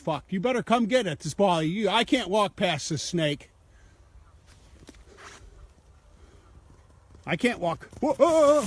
Fuck, you better come get it, this ball. You, I can't walk past this snake. I can't walk. Whoa.